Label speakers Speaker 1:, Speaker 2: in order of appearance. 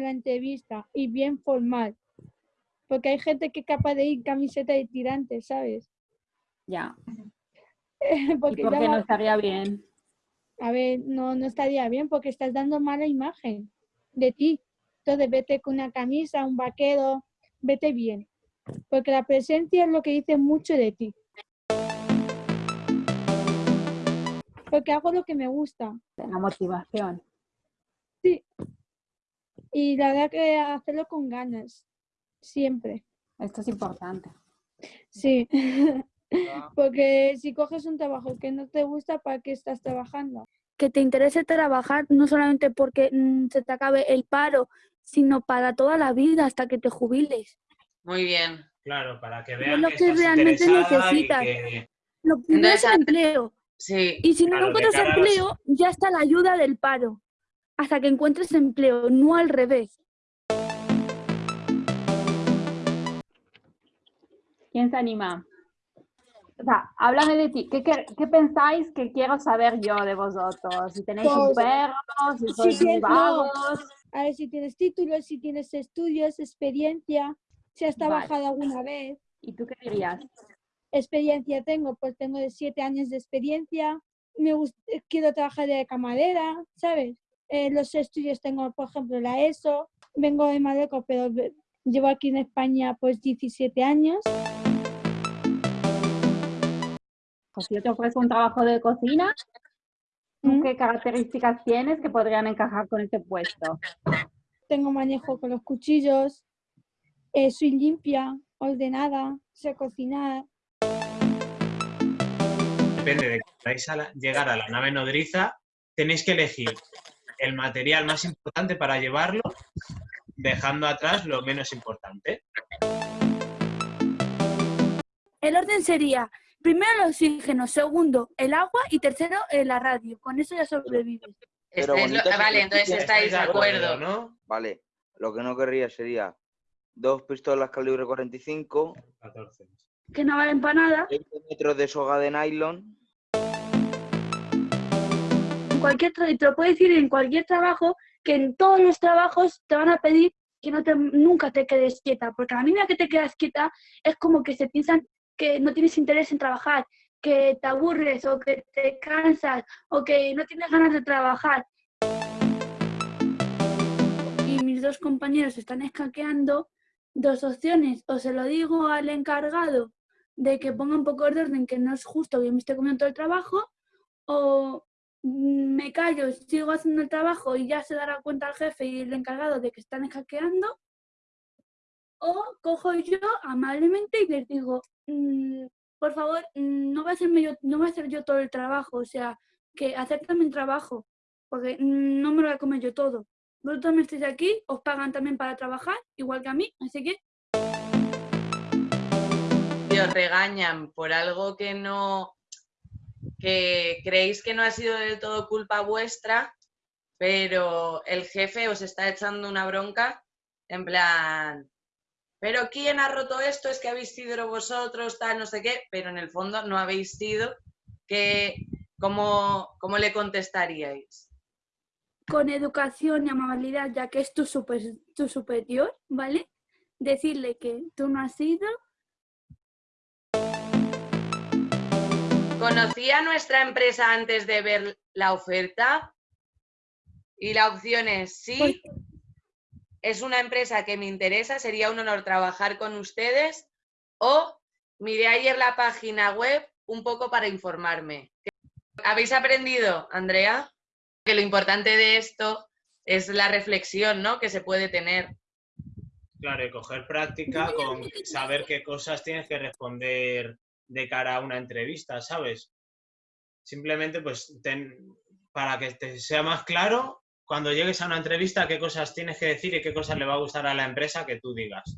Speaker 1: la entrevista y bien formal. Porque hay gente que es capaz de ir camiseta de tirantes, ¿sabes?
Speaker 2: Ya.
Speaker 1: porque
Speaker 2: ¿Y por
Speaker 1: ya
Speaker 2: qué
Speaker 1: va-
Speaker 2: no estaría bien?
Speaker 1: A ver, no, no estaría bien porque estás dando mala imagen de ti. Entonces vete con una camisa, un vaquero, vete bien. Porque la presencia es lo que dice mucho de ti. Porque hago lo que me gusta.
Speaker 2: La motivación.
Speaker 1: Y la verdad que hacerlo con ganas. Siempre.
Speaker 2: Esto es importante.
Speaker 1: Sí. Porque si coges un trabajo que no te gusta, ¿para qué estás trabajando?
Speaker 3: que te interese trabajar no solamente porque mm, se te acabe el paro, sino para toda la vida hasta que te jubiles.
Speaker 4: Muy bien.
Speaker 5: Claro, para que
Speaker 3: Es
Speaker 5: vean
Speaker 3: lo
Speaker 5: que,
Speaker 3: que
Speaker 5: estás
Speaker 3: realmente necesitas.
Speaker 5: que...
Speaker 3: Lo primero es
Speaker 4: Entonces,
Speaker 3: empleo.
Speaker 4: Sí.
Speaker 3: Y si no
Speaker 5: Claro, de
Speaker 3: encuentras
Speaker 5: los-
Speaker 3: empleo, ya está la ayuda del paro. Hasta que encuentres empleo, no al revés.
Speaker 2: ¿Quién se anima? O sea, háblame de ti. ¿Qué, qué, qué pensáis que quiero saber yo de vosotros? Si tenéis un
Speaker 1: Pues,
Speaker 2: perro, si sois
Speaker 1: no.
Speaker 2: vagos.
Speaker 1: A ver si tienes títulos, si tienes estudios, experiencia, si has
Speaker 2: Vale.
Speaker 1: trabajado alguna vez.
Speaker 2: ¿Y tú qué dirías?
Speaker 1: Experiencia tengo, pues tengo de siete años de experiencia. Me gust- eh, quiero trabajar de camarera, ¿sabes? Eh, los estudios tengo, por ejemplo, la ESO. Vengo de Marruecos, pero llevo aquí en España pues 17 años.
Speaker 2: Pues si yo te ofrezco un trabajo de cocina, ¿tú
Speaker 1: ¿Mm?
Speaker 2: qué características tienes que podrían encajar con este puesto?
Speaker 1: Tengo manejo con los cuchillos, eh, soy limpia, ordenada, sé cocinar.
Speaker 5: Depende de que queráis a la- llegar a la nave nodriza, tenéis que elegir el material más importante para llevarlo, dejando atrás lo menos importante.
Speaker 3: El orden sería, primero el oxígeno, segundo el agua y tercero eh, la radio. Con eso ya sobrevives.
Speaker 4: Este es lo- ah, vale, entonces estáis de acuerdo.
Speaker 5: ¿no?
Speaker 6: Vale, lo que no querría sería dos pistolas calibre 45,
Speaker 5: 14.
Speaker 3: Que no valen para nada.
Speaker 6: 20 metros de soga de nylon,
Speaker 3: En cualquier te lo puedo decir en cualquier trabajo, que en todos los trabajos te van a pedir que no te, nunca te quedes quieta, porque a la mínima que te quedas quieta es como que se piensan que no tienes interés en trabajar, que te aburres o que te cansas o que no tienes ganas de trabajar. Y mis dos compañeros están escaqueando dos opciones, o se lo digo al encargado de que ponga un poco de orden, que no es justo que me esté comiendo todo el trabajo, o callo, sigo haciendo el trabajo y ya se dará cuenta el jefe y el encargado de que están escaqueando, o cojo yo amablemente y les digo, "Mm, por favor, mm, no voy, a hacerme yo, no voy a hacer yo todo el trabajo, o sea, que acepten mi trabajo, porque no me lo voy a comer yo todo. Vosotros me estáis aquí, os pagan también para trabajar, igual que a mí, así que
Speaker 4: os regañan por algo que no, que creéis que no ha sido del todo culpa vuestra, pero el jefe os está echando una bronca, en plan, pero ¿quién ha roto esto? Es que habéis sido vosotros, tal, no sé qué, pero en el fondo no habéis sido, que, ¿cómo, cómo le contestaríais?
Speaker 3: con educación y amabilidad, ya que es tu, super- tu superior, ¿vale? Decirle que tú no has sido
Speaker 4: ¿Conocía nuestra empresa antes de ver la oferta? Y la opción es sí. Es una empresa que me interesa, sería un honor trabajar con ustedes. O miré ayer la página web un poco para informarme. ¿Habéis aprendido, Andrea? Que lo importante de esto es la reflexión ¿no? que se puede tener.
Speaker 5: Claro, y coger práctica con saber qué cosas tienes que responder de cara a una entrevista, ¿sabes? Simplemente, pues, ten- para que te sea más claro, cuando llegues a una entrevista, qué cosas tienes que decir y qué cosas le va a gustar a la empresa que tú digas.